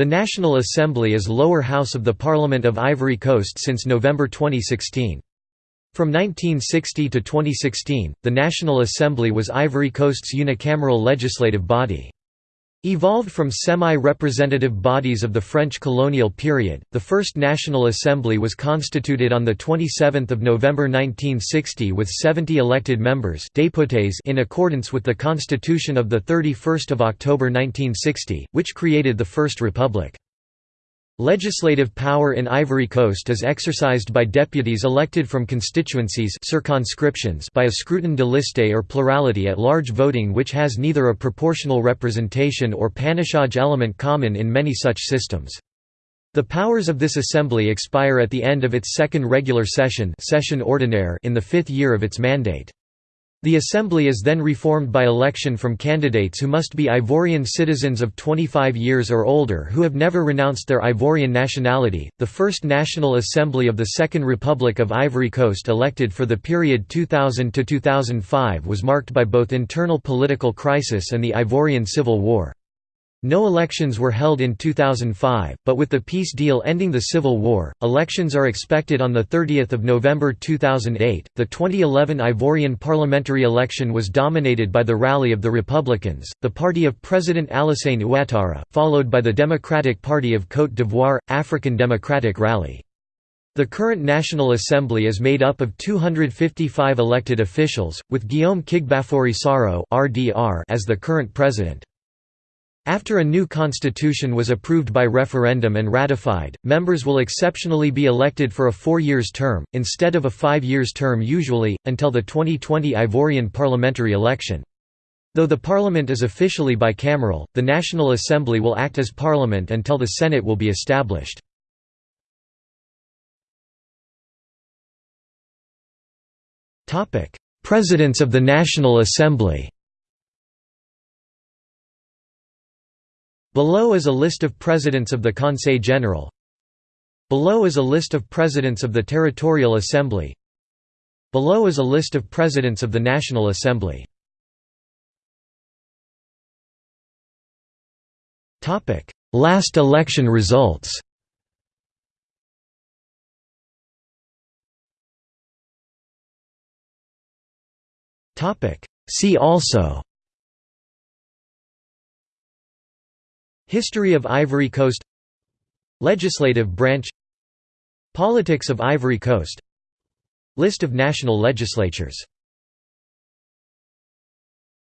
The National Assembly is lower house of the Parliament of Ivory Coast since November 2016. From 1960 to 2016, the National Assembly was Ivory Coast's unicameral legislative body. Evolved from semi-representative bodies of the French colonial period, the first National Assembly was constituted on 27 November 1960 with 70 elected members in accordance with the Constitution of 31 October 1960, which created the First Republic. Legislative power in Ivory Coast is exercised by deputies elected from constituencies circonscriptions by a scrutin de liste or plurality at large voting which has neither a proportional representation or panachage element common in many such systems. The powers of this assembly expire at the end of its second regular session, session ordinaire in the fifth year of its mandate. The assembly is then reformed by election from candidates who must be Ivorian citizens of 25 years or older who have never renounced their Ivorian nationality. The first National Assembly of the Second Republic of Ivory Coast elected for the period 2000 to 2005 was marked by both internal political crisis and the Ivorian Civil War. No elections were held in 2005, but with the peace deal ending the Civil War, elections are expected on 30 November 2008. The 2011 Ivorian parliamentary election was dominated by the Rally of the Republicans, the party of President Alassane Ouattara, followed by the Democratic Party of Côte d'Ivoire, African Democratic Rally. The current National Assembly is made up of 255 elected officials, with Guillaume Kigbafori Soro as the current president. After a new constitution was approved by referendum and ratified, members will exceptionally be elected for a four years term, instead of a five years term usually, until the 2020 Ivorian parliamentary election. Though the parliament is officially bicameral, the National Assembly will act as parliament until the Senate will be established. Presidents of the National Assembly Below is a list of presidents of the Conseil General. Below is a list of presidents of the Territorial Assembly. Below is a list of presidents of the National Assembly. Topic: Last election results See also History of Ivory Coast Legislative branch Politics of Ivory Coast List of national legislatures